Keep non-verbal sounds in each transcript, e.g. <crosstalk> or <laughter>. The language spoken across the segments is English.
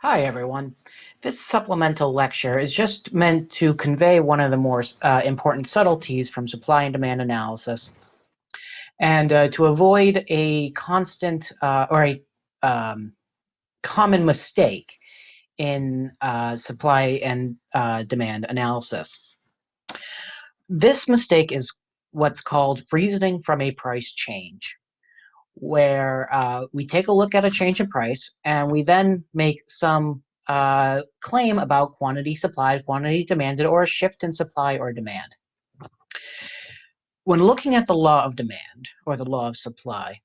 Hi, everyone. This supplemental lecture is just meant to convey one of the more uh, important subtleties from supply and demand analysis and uh, to avoid a constant uh, or a um, common mistake in uh, supply and uh, demand analysis. This mistake is what's called reasoning from a price change where uh, we take a look at a change in price and we then make some uh, claim about quantity supplied, quantity demanded, or a shift in supply or demand. When looking at the law of demand or the law of supply,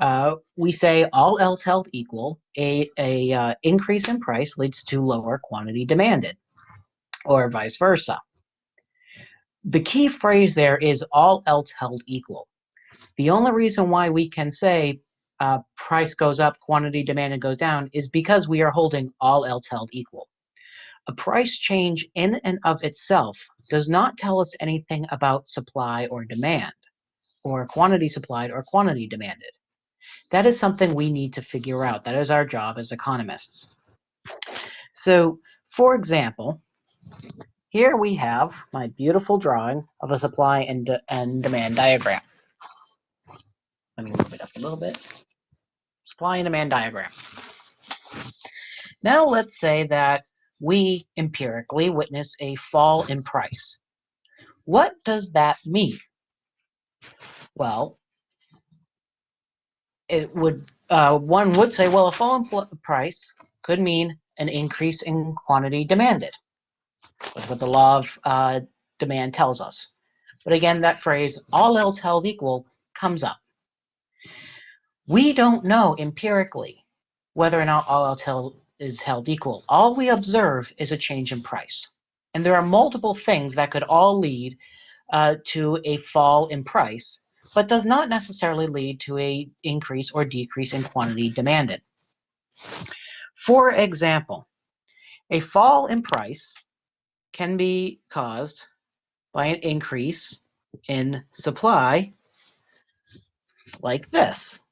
uh, we say all else held equal, a, a uh, increase in price leads to lower quantity demanded, or vice versa. The key phrase there is all else held equal. The only reason why we can say uh, price goes up, quantity demanded goes down is because we are holding all else held equal. A price change in and of itself does not tell us anything about supply or demand, or quantity supplied or quantity demanded. That is something we need to figure out. That is our job as economists. So, for example, here we have my beautiful drawing of a supply and, de and demand diagram. Let me move it up a little bit. Supply and demand diagram. Now let's say that we empirically witness a fall in price. What does that mean? Well, it would uh, one would say, well, a fall in price could mean an increase in quantity demanded. That's what the law of uh, demand tells us. But again, that phrase, all else held equal, comes up. We don't know empirically whether or not all else held is held equal. All we observe is a change in price. And there are multiple things that could all lead uh, to a fall in price, but does not necessarily lead to a increase or decrease in quantity demanded. For example, a fall in price can be caused by an increase in supply like this.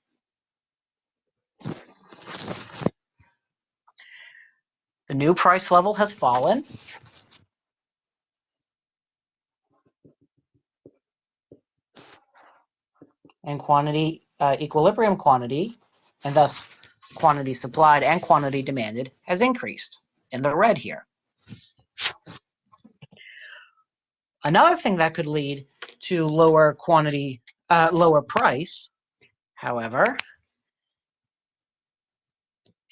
The new price level has fallen. And quantity, uh, equilibrium quantity, and thus quantity supplied and quantity demanded, has increased in the red here. Another thing that could lead to lower quantity, uh, lower price, however,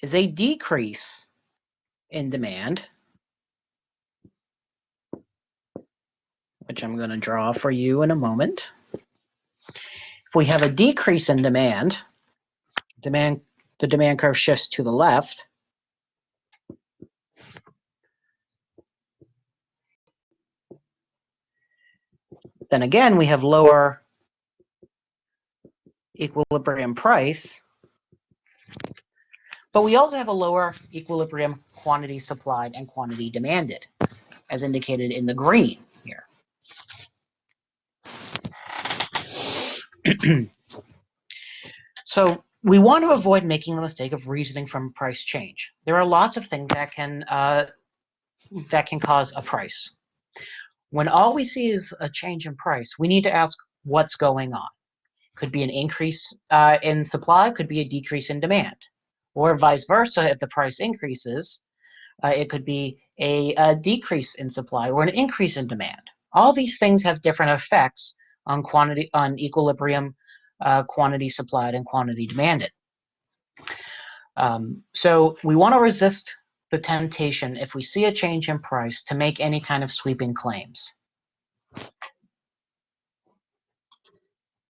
is a decrease in demand, which I'm going to draw for you in a moment. If we have a decrease in demand, demand the demand curve shifts to the left. Then again, we have lower equilibrium price, but we also have a lower equilibrium quantity supplied and quantity demanded, as indicated in the green here. <clears throat> so we want to avoid making the mistake of reasoning from price change. There are lots of things that can uh, that can cause a price. When all we see is a change in price, we need to ask what's going on. Could be an increase uh, in supply, could be a decrease in demand, or vice versa. If the price increases, uh, it could be a, a, decrease in supply or an increase in demand. All these things have different effects on quantity, on equilibrium, uh, quantity supplied and quantity demanded. Um, so we want to resist the temptation if we see a change in price to make any kind of sweeping claims.